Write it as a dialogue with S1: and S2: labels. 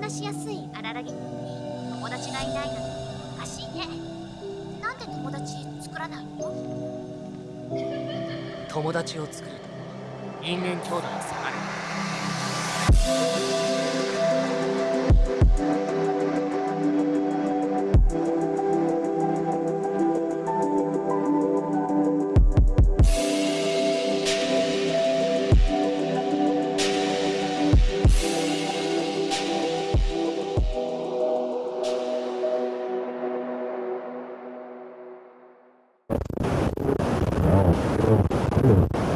S1: 話しやすい荒らぎに友達がいないなんておかしいね。なんで友達作らないの？
S2: 友達を作ると人間兄弟下がる。
S3: ô cũng được